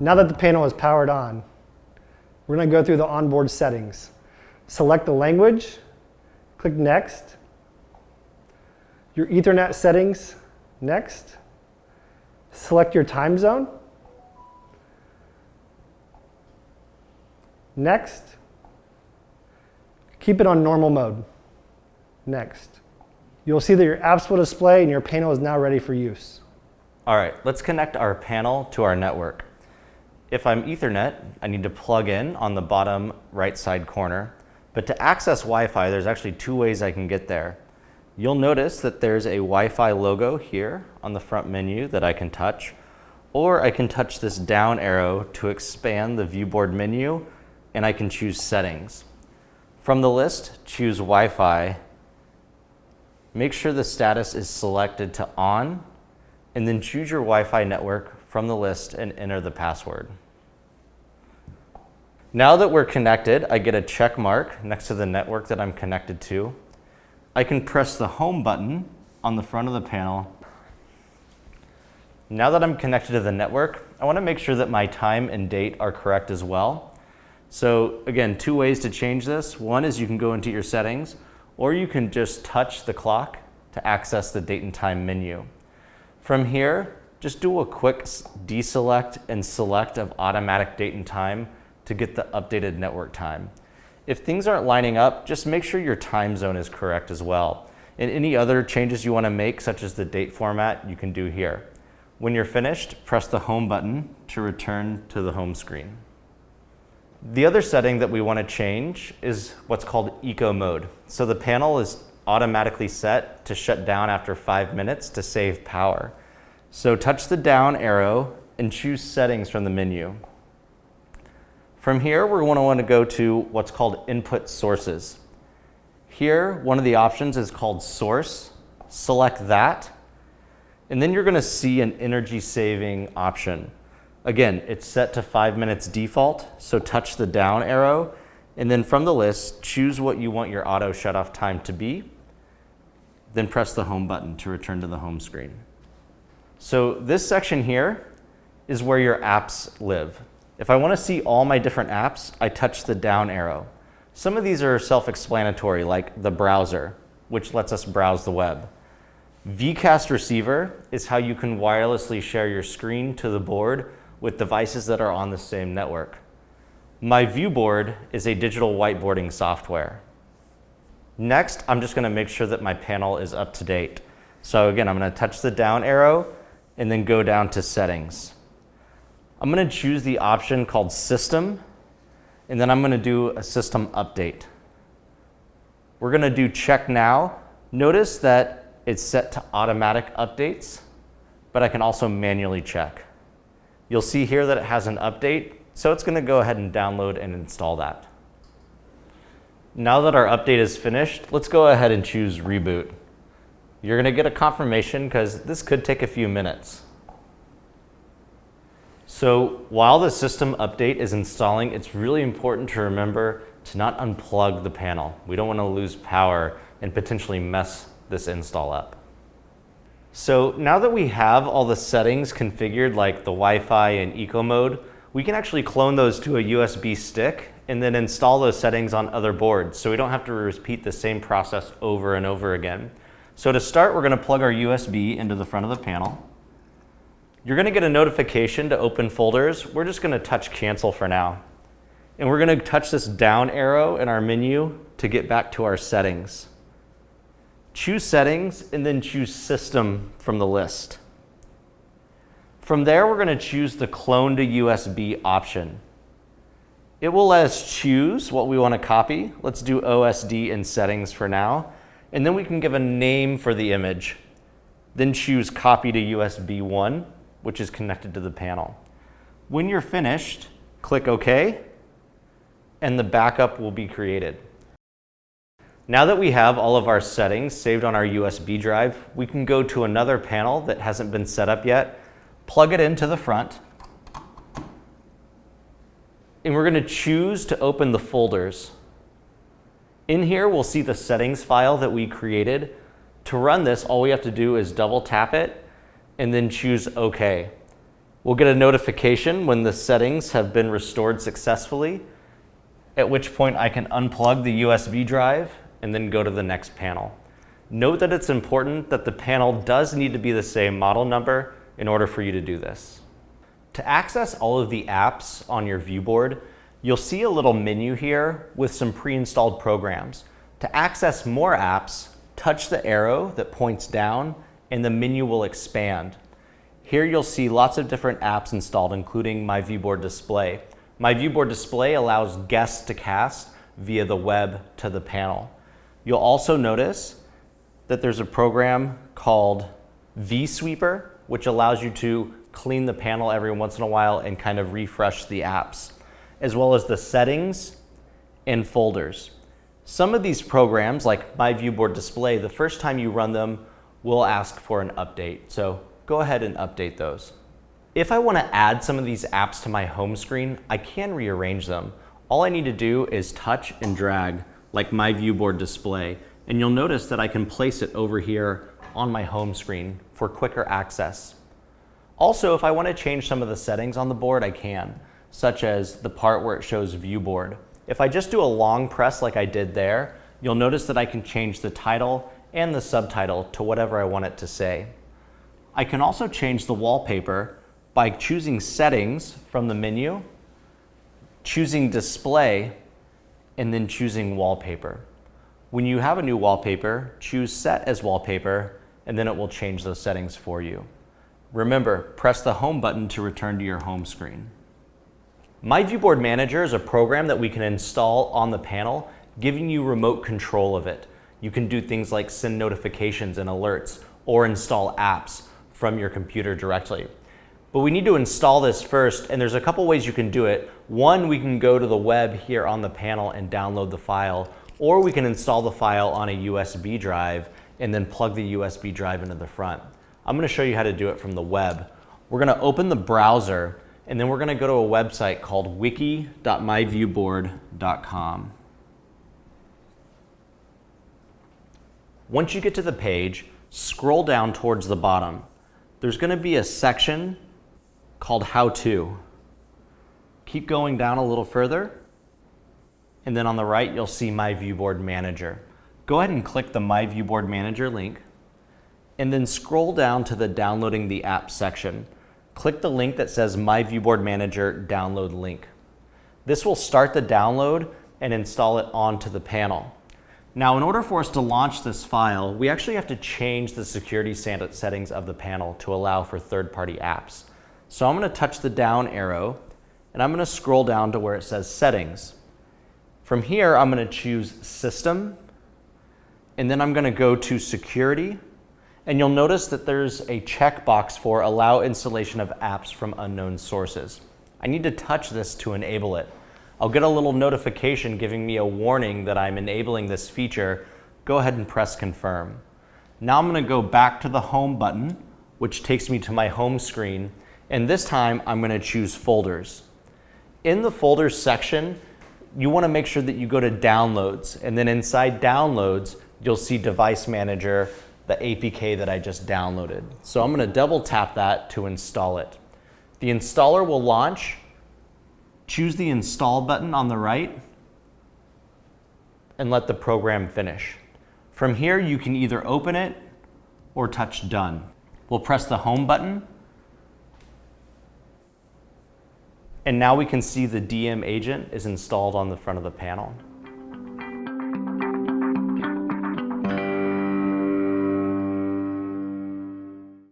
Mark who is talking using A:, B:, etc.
A: Now that the panel is powered on, we're going to go through the onboard settings. Select the language, click Next. Your Ethernet settings, Next. Select your time zone. Next. Keep it on normal mode. Next. You'll see that your apps will display and your panel is now ready for use.
B: All right, let's connect our panel to our network. If I'm Ethernet, I need to plug in on the bottom right side corner. But to access Wi-Fi, there's actually two ways I can get there. You'll notice that there's a Wi-Fi logo here on the front menu that I can touch, or I can touch this down arrow to expand the viewboard menu, and I can choose settings. From the list, choose Wi-Fi. Make sure the status is selected to on, and then choose your Wi-Fi network from the list and enter the password. Now that we're connected, I get a check mark next to the network that I'm connected to. I can press the home button on the front of the panel. Now that I'm connected to the network, I want to make sure that my time and date are correct as well. So again, two ways to change this. One is you can go into your settings, or you can just touch the clock to access the date and time menu. From here, just do a quick deselect and select of automatic date and time to get the updated network time. If things aren't lining up, just make sure your time zone is correct as well. And any other changes you want to make, such as the date format, you can do here. When you're finished, press the home button to return to the home screen. The other setting that we want to change is what's called eco mode. So the panel is automatically set to shut down after five minutes to save power. So touch the down arrow and choose settings from the menu. From here, we're going to want to go to what's called input sources. Here, one of the options is called source. Select that. And then you're going to see an energy saving option. Again, it's set to five minutes default, so touch the down arrow. And then from the list, choose what you want your auto shut off time to be. Then press the home button to return to the home screen. So this section here is where your apps live. If I want to see all my different apps, I touch the down arrow. Some of these are self-explanatory, like the browser, which lets us browse the web. VCast receiver is how you can wirelessly share your screen to the board with devices that are on the same network. My viewboard is a digital whiteboarding software. Next, I'm just going to make sure that my panel is up to date. So again, I'm going to touch the down arrow and then go down to settings. I'm going to choose the option called system and then I'm going to do a system update. We're going to do check now. Notice that it's set to automatic updates, but I can also manually check. You'll see here that it has an update, so it's going to go ahead and download and install that. Now that our update is finished, let's go ahead and choose reboot. You're going to get a confirmation because this could take a few minutes. So while the system update is installing, it's really important to remember to not unplug the panel. We don't want to lose power and potentially mess this install up. So now that we have all the settings configured like the Wi-Fi and eco mode, we can actually clone those to a USB stick and then install those settings on other boards so we don't have to repeat the same process over and over again. So to start, we're going to plug our USB into the front of the panel. You're going to get a notification to open folders. We're just going to touch cancel for now. And we're going to touch this down arrow in our menu to get back to our settings. Choose settings and then choose system from the list. From there, we're going to choose the clone to USB option. It will let us choose what we want to copy. Let's do OSD in settings for now. And then we can give a name for the image. Then choose copy to USB 1, which is connected to the panel. When you're finished, click OK, and the backup will be created. Now that we have all of our settings saved on our USB drive, we can go to another panel that hasn't been set up yet, plug it into the front, and we're going to choose to open the folders. In here, we'll see the settings file that we created. To run this, all we have to do is double tap it and then choose OK. We'll get a notification when the settings have been restored successfully, at which point I can unplug the USB drive and then go to the next panel. Note that it's important that the panel does need to be the same model number in order for you to do this. To access all of the apps on your viewboard, you'll see a little menu here with some pre-installed programs. To access more apps, touch the arrow that points down and the menu will expand. Here you'll see lots of different apps installed, including My Viewboard Display. My Viewboard Display allows guests to cast via the web to the panel. You'll also notice that there's a program called vSweeper, which allows you to clean the panel every once in a while and kind of refresh the apps, as well as the settings and folders. Some of these programs, like My Viewboard Display, the first time you run them, will ask for an update. So go ahead and update those. If I want to add some of these apps to my home screen, I can rearrange them. All I need to do is touch and drag like my viewboard display, and you'll notice that I can place it over here on my home screen for quicker access. Also, if I want to change some of the settings on the board, I can, such as the part where it shows viewboard. If I just do a long press like I did there, you'll notice that I can change the title and the subtitle to whatever I want it to say. I can also change the wallpaper by choosing Settings from the menu, choosing Display, and then choosing Wallpaper. When you have a new wallpaper, choose Set as Wallpaper, and then it will change those settings for you. Remember, press the Home button to return to your home screen. My Viewboard Manager is a program that we can install on the panel, giving you remote control of it. You can do things like send notifications and alerts or install apps from your computer directly. But we need to install this first, and there's a couple ways you can do it. One, we can go to the web here on the panel and download the file, or we can install the file on a USB drive and then plug the USB drive into the front. I'm gonna show you how to do it from the web. We're gonna open the browser, and then we're gonna go to a website called wiki.myviewboard.com. Once you get to the page, scroll down towards the bottom. There's going to be a section called How To. Keep going down a little further, and then on the right, you'll see My Viewboard Manager. Go ahead and click the My Viewboard Manager link, and then scroll down to the Downloading the App section. Click the link that says My Viewboard Manager Download Link. This will start the download and install it onto the panel. Now, in order for us to launch this file, we actually have to change the security settings of the panel to allow for third-party apps. So I'm going to touch the down arrow, and I'm going to scroll down to where it says Settings. From here, I'm going to choose System, and then I'm going to go to Security, and you'll notice that there's a checkbox for Allow installation of apps from unknown sources. I need to touch this to enable it. I'll get a little notification giving me a warning that I'm enabling this feature. Go ahead and press confirm. Now I'm gonna go back to the home button, which takes me to my home screen. And this time I'm gonna choose folders. In the folders section, you wanna make sure that you go to downloads. And then inside downloads, you'll see device manager, the APK that I just downloaded. So I'm gonna double tap that to install it. The installer will launch choose the install button on the right, and let the program finish. From here, you can either open it or touch done. We'll press the home button, and now we can see the DM agent is installed on the front of the panel.